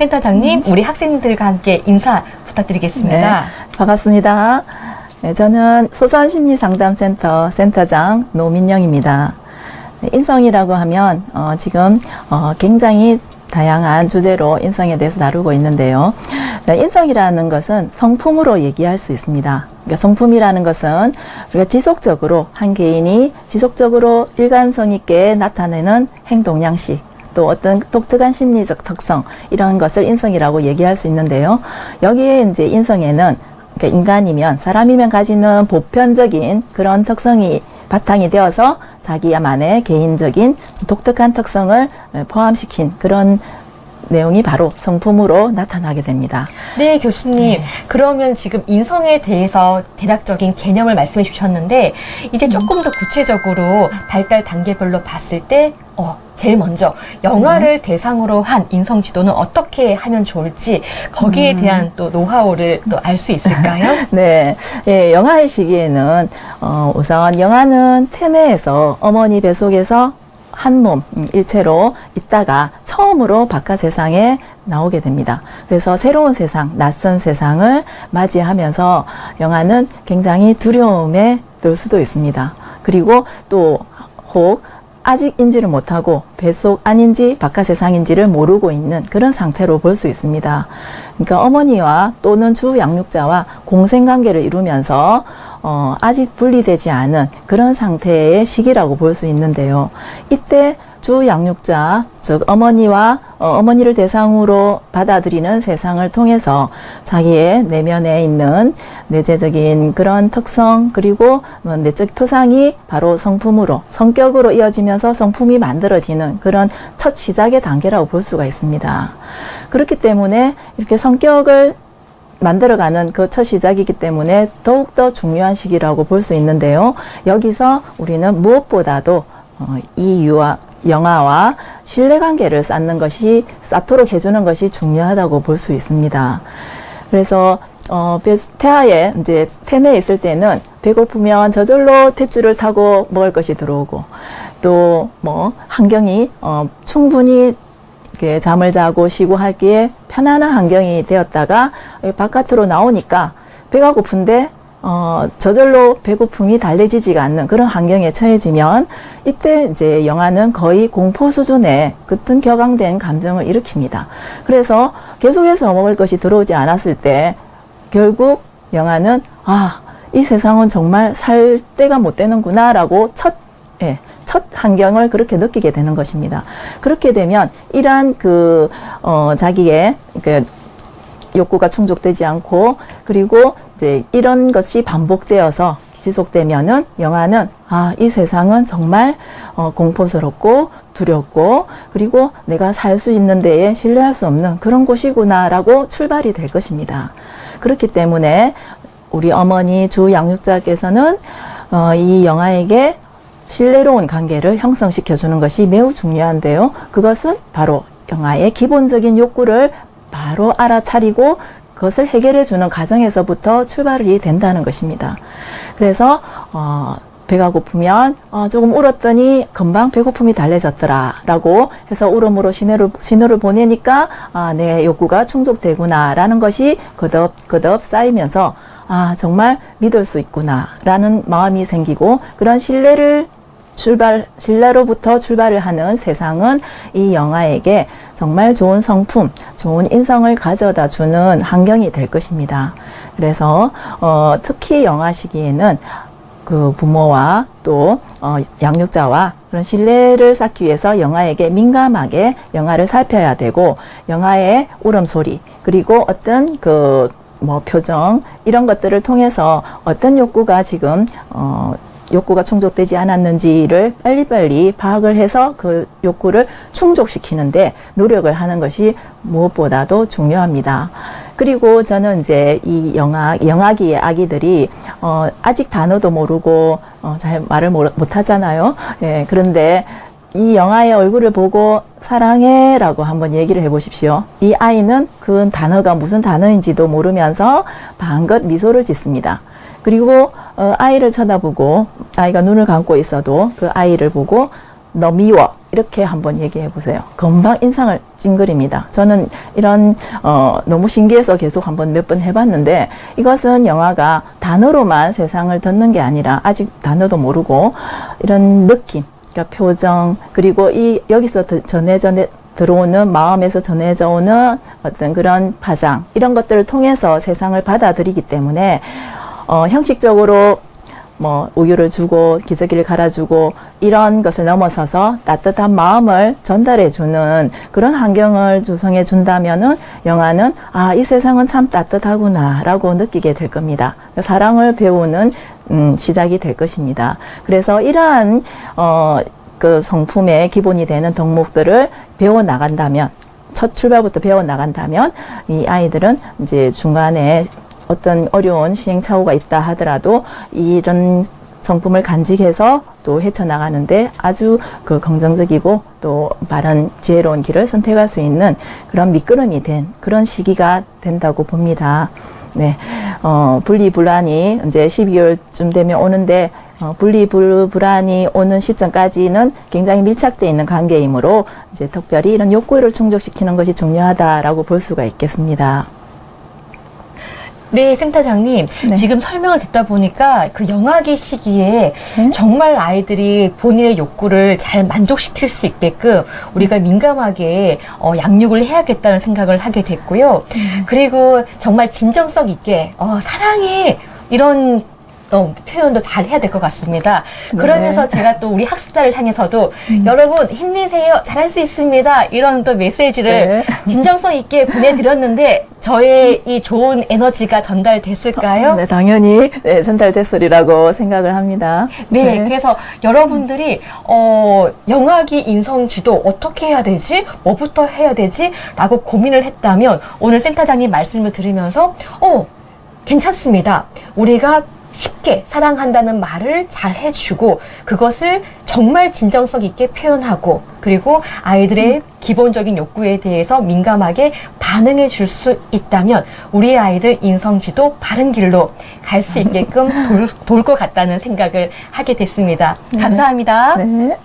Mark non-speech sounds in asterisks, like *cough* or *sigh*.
센터장님, 우리 학생들과 함께 인사 부탁드리겠습니다. 반갑습니다. 네, 저는 소소한심리상담센터 센터장 노민영입니다. 네, 인성이라고 하면 어, 지금 어, 굉장히 다양한 주제로 인성에 대해서 다루고 있는데요. 자, 인성이라는 것은 성품으로 얘기할 수 있습니다. 그러니까 성품이라는 것은 우리가 지속적으로 한 개인이 지속적으로 일관성 있게 나타내는 행동 양식 또 어떤 독특한 심리적 특성 이런 것을 인성이라고 얘기할 수 있는데요. 여기에 이제 인성에는 그러니까 인간이면 사람이면 가지는 보편적인 그런 특성이 바탕이 되어서 자기야만의 개인적인 독특한 특성을 포함시킨 그런 내용이 바로 성품으로 나타나게 됩니다. 네, 교수님. 그러면 지금 인성에 대해서 대략적인 개념을 말씀해 주셨는데, 이제 조금 더 구체적으로 발달 단계별로 봤을 때, 어, 제일 먼저 영화를 대상으로 한 인성 지도는 어떻게 하면 좋을지 거기에 대한 또 노하우를 또 알 수 있을까요? *laughs* 네, 예, 영아의 시기에는 어, 우선 영아는 태내에서 어머니 뱃속에서 한몸 일체로 있다가 처음으로 바깥 세상에 나오게 됩니다. 그래서 새로운 세상, 낯선 세상을 맞이하면서 영아는 굉장히 두려움에 들 수도 있습니다. 그리고 또 혹 아직 인지를 못하고 뱃속 안인지 바깥 세상인지를 모르고 있는 그런 상태로 볼 수 있습니다. 그러니까 어머니와 또는 주 양육자와 공생관계를 이루면서 어, 아직 분리되지 않은 그런 상태의 시기라고 볼 수 있는데요. 이때 주 양육자, 즉 어머니와 어, 머니를 대상으로 받아들이는 세상을 통해서 자기의 내면에 있는 내재적인 그런 특성 그리고 뭐 내적 표상이 바로 성품으로 성격으로 이어지면서 성품이 만들어지는 그런 첫 시작의 단계라고 볼 수가 있습니다. 그렇기 때문에 이렇게 성격을 만들어가는 그 첫 시작이기 때문에 더욱더 중요한 시기라고 볼 수 있는데요. 여기서 우리는 무엇보다도 어, 이 유아, 영아와 신뢰관계를 쌓는 것이 쌓도록 해주는 것이 중요하다고 볼 수 있습니다. 그래서 어, 태아에 이제 태내에 있을 때는 배고프면 저절로 탯줄을 타고 먹을 것이 들어오고 또 뭐 환경이 어, 충분히 잠을 자고 쉬고 하기에 편안한 환경이 되었다가 바깥으로 나오니까 배가 고픈데 어, 저절로 배고픔이 달래지지가 않는 그런 환경에 처해지면 이때 이제 영아는 거의 공포 수준의 그튼 격앙된 감정을 일으킵니다. 그래서 계속해서 먹을 것이 들어오지 않았을 때 결국 영아는 아, 이 세상은 정말 살 때가 못 되는구나 라고 첫, 예, 첫 환경을 그렇게 느끼게 되는 것입니다. 그렇게 되면 이러한 그, 어, 자기의 그 욕구가 충족되지 않고 그리고 이제 이런 것이 반복되어서 지속되면은 영화는 아, 이 세상은 정말 어, 공포스럽고 두렵고 그리고 내가 살 수 있는 데에 신뢰할 수 없는 그런 곳이구나 라고 출발이 될 것입니다. 그렇기 때문에 우리 어머니 주 양육자께서는 어, 이 영아에게 신뢰로운 관계를 형성시켜 주는 것이 매우 중요한데요. 그것은 바로 영아의 기본적인 욕구를 바로 알아차리고 그것을 해결해 주는 과정에서부터 출발이 된다는 것입니다. 그래서 어, 배가 고프면 어, 조금 울었더니 금방 배고픔이 달래졌더라 라고 해서 울음으로 신호를, 신호를 보내니까 아, 내 욕구가 충족되구나 라는 것이 거듭거듭 쌓이면서 아 정말 믿을 수 있구나 라는 마음이 생기고 그런 신뢰를 출발, 신뢰로부터 출발을 하는 세상은 이 영아에게 정말 좋은 성품, 좋은 인성을 가져다 주는 환경이 될 것입니다. 그래서 어, 특히 영아 시기에는 그 부모와 또 어, 양육자와 그런 신뢰를 쌓기 위해서 영아에게 민감하게 영아를 살펴야 되고 영아의 울음소리 그리고 어떤 그 뭐 표정 이런 것들을 통해서 어떤 욕구가 지금 어, 욕구가 충족되지 않았는지를 빨리빨리 파악을 해서 그 욕구를 충족시키는데 노력을 하는 것이 무엇보다도 중요합니다. 그리고 저는 이제 이 영아, 영아기의 아기들이, 어, 아직 단어도 모르고, 어, 잘 말을 못 하잖아요. 예, 그런데 이 영아의 얼굴을 보고 사랑해 라고 한번 얘기를 해보십시오. 이 아이는 그 단어가 무슨 단어인지도 모르면서 방긋 미소를 짓습니다. 그리고 어, 아이를 쳐다보고 아이가 눈을 감고 있어도 그 아이를 보고 너 미워 이렇게 한번 얘기해 보세요. 금방 인상을 찡그립니다. 저는 이런 어, 너무 신기해서 계속 한번 몇 번 해봤는데 이것은 영화가 단어로만 세상을 듣는 게 아니라 아직 단어도 모르고 이런 느낌, 그러니까 표정 그리고 이 여기서 드- 전해져 들어오는 마음에서 전해져 오는 어떤 그런 파장 이런 것들을 통해서 세상을 받아들이기 때문에 어, 형식적으로 뭐 우유를 주고 기저귀를 갈아주고 이런 것을 넘어서서 따뜻한 마음을 전달해 주는 그런 환경을 조성해 준다면은 영화는 아 이 세상은 참 따뜻하구나라고 느끼게 될 겁니다. 사랑을 배우는 음, 시작이 될 것입니다. 그래서 이러한 어, 그 성품의 기본이 되는 덕목들을 배워 나간다면 첫 출발부터 배워 나간다면 이 아이들은 이제 중간에 어떤 어려운 시행착오가 있다 하더라도 이런 성품을 간직해서 또 헤쳐나가는데 아주 그 긍정적이고 또 바른 지혜로운 길을 선택할 수 있는 그런 미끄럼이 된 그런 시기가 된다고 봅니다. 네, 어, 분리불안이 이제 12월쯤 되면 오는데 어, 분리불안이 오는 시점까지는 굉장히 밀착되어 있는 관계이므로 이제 특별히 이런 욕구를 충족시키는 것이 중요하다라고 볼 수가 있겠습니다. 네, 센터장님. 네. 지금 설명을 듣다 보니까 그 영아기 시기에 네. 정말 아이들이 본인의 욕구를 잘 만족시킬 수 있게끔 우리가 민감하게 어, 양육을 해야겠다는 생각을 하게 됐고요. 그리고 정말 진정성 있게 어, 사랑해 이런 어, 표현도 잘 해야 될 것 같습니다. 그러면서 제가 또 우리 학습자를 향해서도 여러분 힘내세요. 잘할 수 있습니다. 이런 또 메시지를 네. 진정성 있게 보내드렸는데 저의 이 좋은 에너지가 전달됐을까요? 네, 당연히 네, 전달됐으리라고 생각을 합니다. 네, 그래서 여러분들이 어, 영아기 인성 지도 어떻게 해야 되지? 뭐부터 해야 되지? 라고 고민을 했다면 오늘 센터장님 말씀을 들으면서 어, 괜찮습니다. 우리가 쉽게 사랑한다는 말을 잘 해주고 그것을 정말 진정성 있게 표현하고 그리고 아이들의 기본적인 욕구에 대해서 민감하게 반응해 줄 수 있다면 우리 아이들 인성지도 바른 길로 갈 수 있게끔 *laughs* 돌 것 같다는 생각을 하게 됐습니다. 감사합니다. 네.